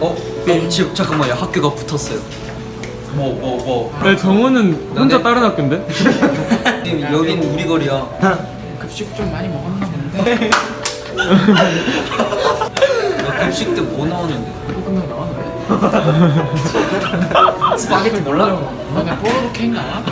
어? 어 지금 잠깐만요 학교가 붙었어요 뭐 뭐뭐 네, 정우는 혼자 너네- 다른 학교인데? 지금 여긴 우리 거리야 급식 좀 많이 먹었나 본데. 야, 급식 때 뭐 나오는데 끝나고 나왔네. 스파게티 몰라? 너네 뽀로로 케이크 나와?